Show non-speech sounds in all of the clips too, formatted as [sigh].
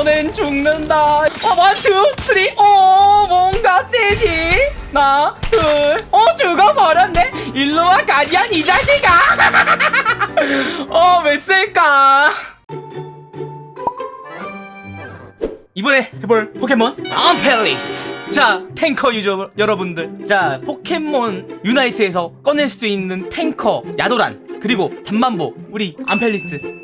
너넨 죽는다. 어 one two three 오 뭔가 세지? 하나 둘어 죽어버렸네. 일로와 가디안 이 자식아. [laughs] 어왜 쓸까? 이번에 해볼 포켓몬 암팰리스. 자 탱커 user 여러분들. 자 포켓몬 유나이트에서 꺼낼 수 있는 탱커 야도란 그리고 잠만보 우리 암팰리스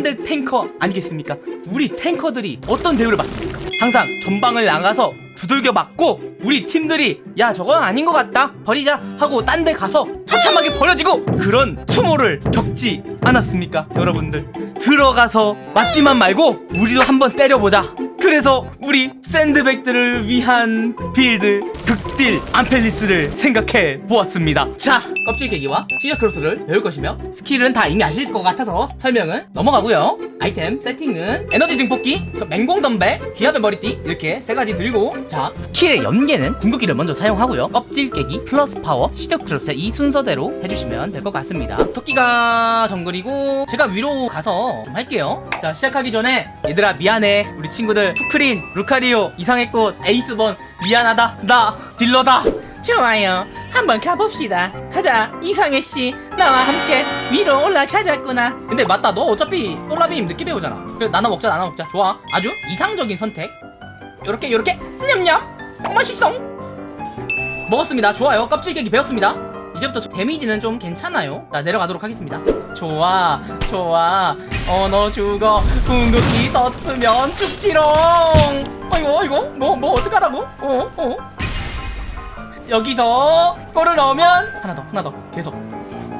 3대 탱커 아니겠습니까? 우리 탱커들이 어떤 대우를 받습니까? 항상 전방을 나가서 두들겨 맞고 우리 팀들이 야 저건 아닌 것 같다. 버리자. 하고 딴 데 가서 처참하게 버려지고 그런 수모를 겪지 않았습니까 여러분들? 들어가서 맞지만 말고 우리도 한번 때려보자. 그래서 우리 샌드백들을 위한 build 극딜 암팰리스를 생각해 보았습니다. 자 껍질 깨기와 시저크로스를 배울 것이며 skill은 다 이미 아실 것 같아서 설명은 넘어가고요. 아이템 세팅은 에너지 증폭기 맹공 덤벨 기합의 머리띠 이렇게 세 가지 들고 자 skill의 연계는 궁극기를 먼저 사용하고요. 껍질 깨기 플러스 파워 시저크로스 이 순서대로 해주시면 될 것 같습니다. 토끼가 정글이고 제가 위로 가서 좀 할게요. 자 시작하기 전에 얘들아 미안해. 우리 친구들 푸크린 루카리오 이상의 꽃 에이스번 미안하다. 나 딜러다. 좋아요. 한번 가봅시다. 가자. 이상해씨 나와 함께 위로 올라가자꾸나. 근데 맞다. 너 어차피 솔라빔 늦게 배우잖아. 그래 나눠 먹자 나눠 먹자. 좋아. 아주 이상적인 선택. 요렇게 요렇게. 냠냠. 맛있어. 먹었습니다. 좋아요. 껍질 깨기 배웠습니다 이제부터 데미지는 좀 괜찮아요? 자 내려가도록 하겠습니다. 좋아 좋아. 어너 죽어 궁극기 썼으면 죽지롱. 아이고 아이고 뭐뭐 어떡하라고? 어 어. 여기서 골을 넣으면 하나 더 하나 더. 계속.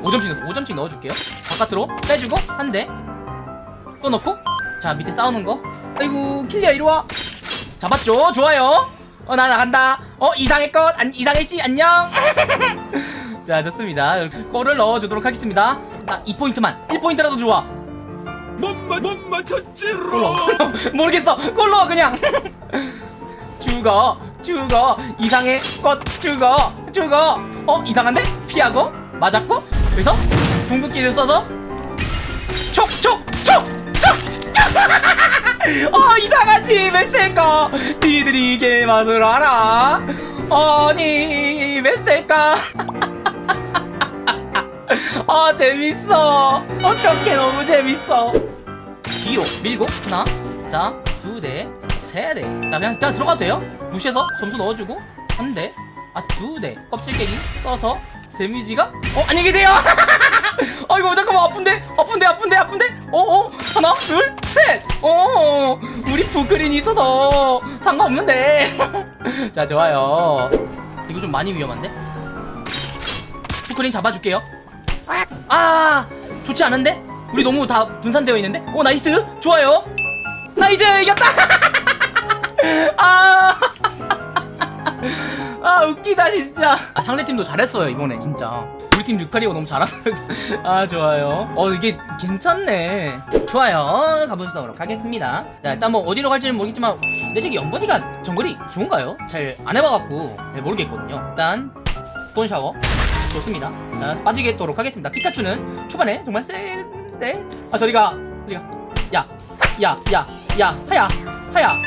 5점씩 넣었어 5점씩 넣어줄게요. 바깥으로 빼주고 한대또 넣고. 자 밑에 싸우는 거. 아이고 킬리야 이리와. 잡았죠? 좋아요. 어 나 나간다. 어 이상의 것. 안, 이상의 씨 안녕 [laughs] 자 좋습니다. 골을 넣어주도록 하겠습니다. 나 2포인트만. 1포인트라도 좋아 못 맞췄지로. 골로. 골로 [laughs] 모르겠어. 골로 그냥. [laughs] 죽어 죽어 이상의 것 죽어 죽어 어 이상한데? 피하고? 맞았고? 그래서 궁극기를 써서 촉촉촉촉촉. [laughs] 어 이상하지 왜 쓸까 니들이 게 맛을 알아. 아니 왜 쓸까 아 재밌어. 어떻게 너무 재밌어? 뒤로 밀고 하나 자두대세대자 그냥, 그냥 들어가도 돼요? 무시해서 점수 넣어주고 한대아두대. 껍질 깨기 써서 damage가 어 안녕히 계세요. [laughs] 아이고 잠깐만 아픈데? 아픈데 아픈데 아픈데? 어어 하나 둘셋어. 우리 푸크린이 있어서 상관없는데. [laughs] 자 좋아요. 이거 좀 많이 위험한데? 푸크린 잡아줄게요 아 좋지 않은데? 우리 너무 다 분산되어 있는데? 오 nice. 좋아요. nice 이겼다. [laughs] 아, [laughs] 아 웃기다 진짜. 아, 상대팀도 잘했어요 이번에 진짜. 우리 팀 루카리오 너무 잘하더라고 [laughs] 아 좋아요. 어 이게 괜찮네. 좋아요. 가보도록 하겠습니다. 자 일단 뭐 어디로 갈지는 모르겠지만 내 저기 연번이가 정글이 좋은가요? 잘 안 해봐갖고 잘 모르겠거든요. 일단 돈 샤워 좋습니다. 자 빠지겠도록 하겠습니다. 피카츄는 초반에 정말 센데 아 저리가 저리가. 야 야 야 야 하야 하야.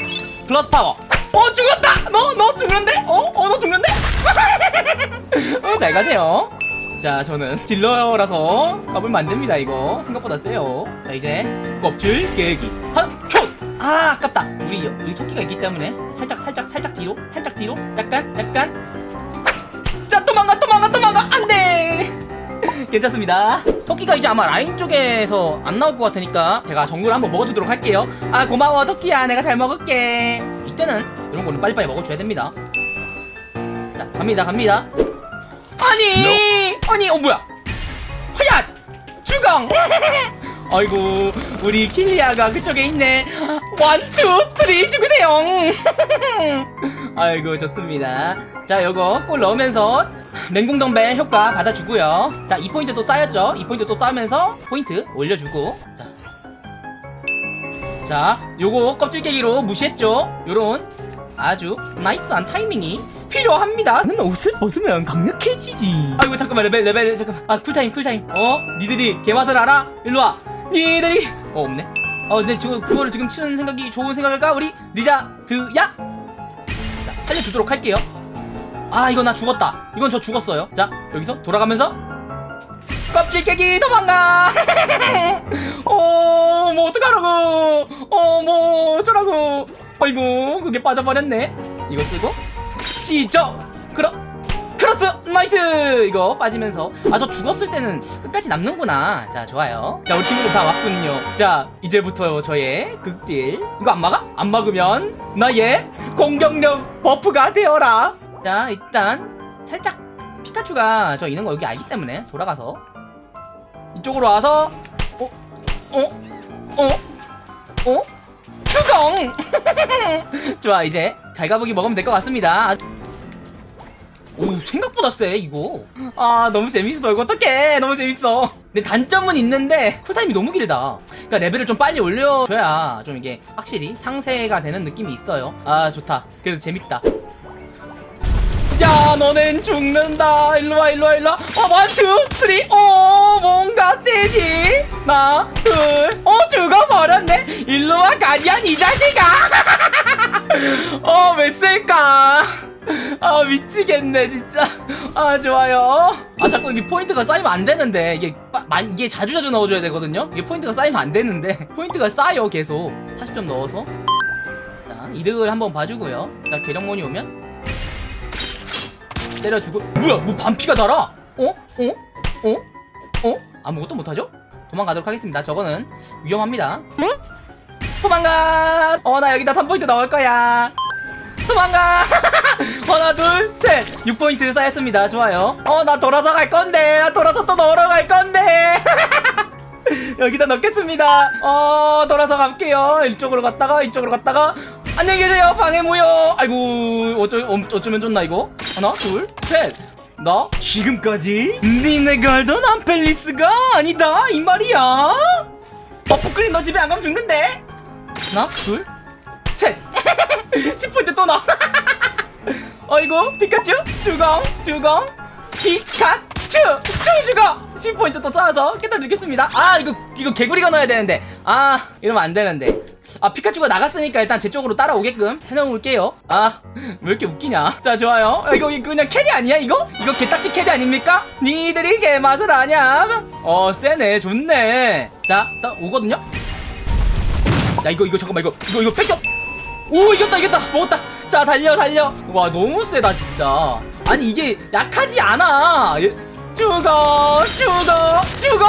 플러스 파워. 어 죽었다! 너너 죽는데? 어어 너 죽는데? [laughs] 어, 잘 가세요. 자 저는 딜러라서 가불면 안됩니다 이거. 생각보다 세요. 자 이제 껍질 깨기. 한초아 아깝다. 우리 여기 토끼가 있기 때문에 살짝 살짝 살짝 뒤로 살짝 뒤로. 약간 약간. 자 도망가 도망가 괜찮습니다. 토끼가 이제 아마 라인 쪽에서 안 나올 것 같으니까 제가 정글 한번 먹어주도록 할게요. 아 고마워 토끼야. 내가 잘 먹을게. 이때는 이런 거는 빨리빨리 먹어줘야 됩니다. 자 갑니다 갑니다. 아니! 아니 어 뭐야? 허야 주강 [laughs] 아이고 우리 킬리아가 그쪽에 있네 one two three 죽으세요. [laughs] 아이고 좋습니다. 자 요거 골 넣으면서 맹공덤벨 효과 받아주고요. 자 2포인트 또 쌓였죠? 2포인트 또 쌓으면서 포인트 올려주고. 자, 자 요거 껍질 깨기로 무시했죠? 요런 아주 nice한 타이밍이 필요합니다. 는 옷을 벗으면 강력해지지. 아이고 잠깐만 레벨 레벨 잠깐만. 아 cool time cool time. 어? 니들이 개맛을 알아? 일로와. 니들이. 어 없네 어 근데 지금 그거를 지금 치는 생각이 좋은 생각일까? 우리 리자드야? 자 살려주도록 할게요. 아 이거 나 죽었다. 이건 저 죽었어요. 자 여기서 돌아가면서 껍질 깨기 도망가! [laughs] 어뭐 어떡하라고! 어뭐 어쩌라고! 어이구 그게 빠져버렸네. 이거 쓰고 시저 크로 크로스 nice 이거 빠지면서 아 저 죽었을 때는 끝까지 남는구나 자 좋아요 자 우리 친구들 다 왔군요 자 이제부터 저의 극딜 이거 안 막아? 안 막으면 나의 공격력 buff가 되어라 자 일단 살짝 피카츄가 저 있는 거 여기 알기 때문에 돌아가서 이쪽으로 와서 어? 어? 어? 어? 추경! [laughs] 좋아 이제 갈가부기 먹으면 될 것 같습니다 오 생각보다 세 이거. 아 너무 재밌어. 이거 어떡해. 너무 재밌어. 근데 단점은 있는데 cool time이 너무 길다. 그러니까 레벨을 좀 빨리 올려줘야 좀 이게 확실히 상쇄가 되는 느낌이 있어요. 아 좋다. 그래도 재밌다. 야 너넨 죽는다. 일로와 일로와 일로와. 어 one two three. 오 뭔가 세지? 하나 둘어 죽어버렸네. 일로와 가디안 이 자식아. [laughs] 어왜 셀까 아 미치겠네 진짜. 아 좋아요. 아 자꾸 이게 포인트가 쌓이면 안 되는데. 이게 빠- 마- 이게 자주자주 넣어줘야 되거든요? 이게 포인트가 쌓이면 안 되는데. [laughs] 포인트가 쌓여 계속. 40점 넣어서. 자 이득을 한번 봐주고요. 자 계령몬이 오면. 때려주고. 뭐야 뭐 반피가 달아? 어? 어? 어? 어? 아무것도 못하죠? 도망가도록 하겠습니다. 저거는 위험합니다. 도망가! 어 나 여기다 3포인트 넣을 거야. 도망가 [laughs] 하나 둘셋. 6포인트 쌓였습니다. 좋아요. 어 나 돌아서 갈 건데. 나 돌아서 또 넣으러 갈 건데. [laughs] 여기다 넣겠습니다. 어 돌아서 갈게요. 이쪽으로 갔다가 이쪽으로 갔다가. 안녕히 계세요. 방해 모여 아이고 어쩌, 어, 어쩌면 좋나 이거? 하나 둘셋 나 지금까지 니네 갈던 암펠리스가 아니다. 이 말이야. 버프크림 너 집에 안 가면 죽는데. 하나 둘셋. 10포인트 [laughs] 또 나와 [laughs] 어이구 피카츄? 주공 주공. 피카츄! 쭈 죽어 10포인트 또 쌓아서 깨달 주겠습니다. 아 이거 이거 개구리가 넣어야 되는데. 아 이러면 안 되는데. 아 피카츄가 나갔으니까 일단 제 쪽으로 따라오게끔 해놓을게요. 아 왜 이렇게 웃기냐? 자 좋아요. 아, 이거 이거 그냥 carry 아니야 이거? 이거 개딱지 carry 아닙니까? 니들이 개맛을 아냐? 어 세네 좋네. 자딱 오거든요? 야 이거 이거 잠깐만 이거 이거 이거 뺏겨. 오 이겼다 이겼다. 먹었다 자 달려 달려. 와 너무 세다 진짜. 아니 이게 약하지 않아. 얘- 죽어 죽어 죽어.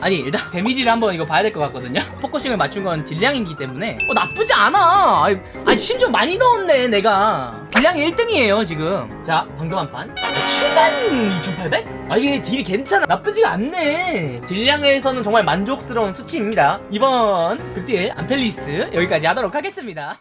아니 일단 damage를 한번 이거 봐야 될 것 같거든요. focusing을 맞춘 건 딜량이기 때문에. 어 나쁘지 않아. 아니, 아니 심지어 많이 넣었네 내가. 딜량이 1등이에요 지금. 자 방금 한판. 7만 2800? 아 이게 딜이 괜찮아. 나쁘지가 않네. 딜량에서는 정말 만족스러운 수치입니다. 이번 극딜 암팰리스 여기까지 하도록 하겠습니다